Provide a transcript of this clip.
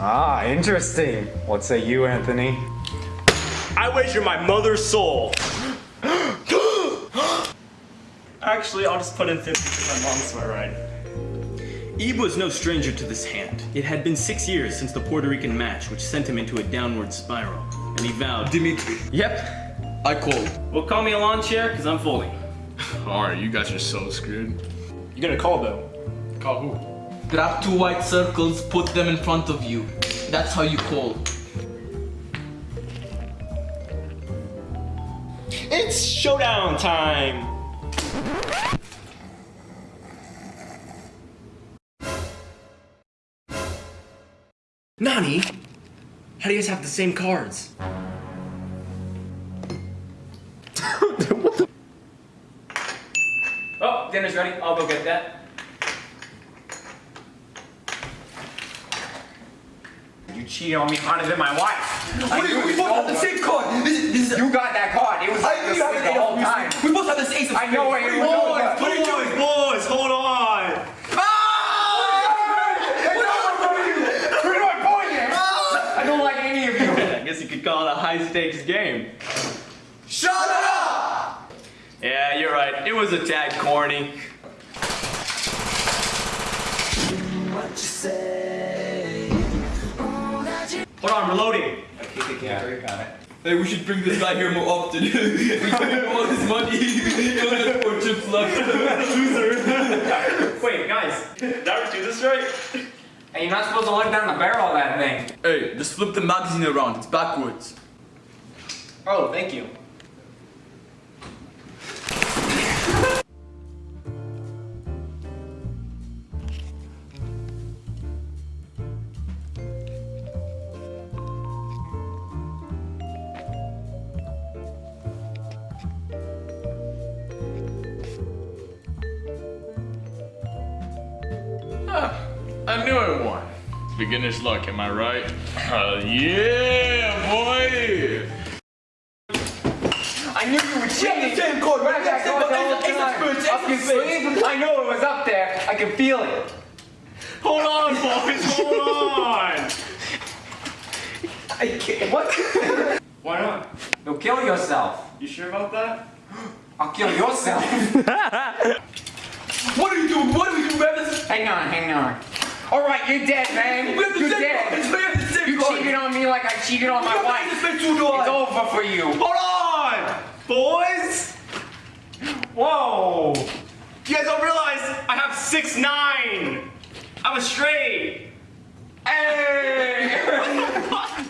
Ah, interesting. What say you, Anthony? I wager my mother's soul. Actually, I'll just put in 50 because my mom's my right. Ebe was no stranger to this hand. It had been six years since the Puerto Rican match, which sent him into a downward spiral, and he vowed. Dimitri, Yep. I called. Well, call me a lawn chair, because I'm folding. Alright, you guys are so screwed. You got a call though. Call who? Grab two white circles, put them in front of you. That's how you call. It's showdown time! Nani? How do you guys have the same cards? oh, dinner's ready. I'll go get that. You cheated on me harder than my wife. I Wait, knew we it both have the over. same card. This this is, You got that card. It was like I this you have the an eight whole of time. We both have the ace of I know it. spades. It was over. Boys, What are you doing? boys, hold on! I? I don't like any of you. I guess you could call it a high stakes game. Shut up! Yeah, you're right. It was a tad corny. Hold on, reloading. I keep thinking about it. Hey, we should bring this guy here more often. we give him all his money. He only has four chips left. Wait, guys, did I do this right? Hey, you're not supposed to look down the barrel of that thing. hey, just flip the magazine around. It's backwards. Oh, thank you. Beginner's luck, am I right? Uh, yeah, boy! I knew you were cheating. same card. Where did that Ace of- go the whole ace of time? spades, ace Up of your spades. I know it was up there. I can feel it. Hold on, boys, hold on! I can't. What? Why not? You'll kill yourself. You sure about that? I'll kill yourself. What are you doing? What are you doing? We hang on, hang on. All right, you're dead, man. You're dead. We have the same You cheated on me like I cheated on my wife. the same two dollars. It's over for you. Hold on! Boys! Whoa! You guys don't realize I have six nine. I'm a straight! Hey!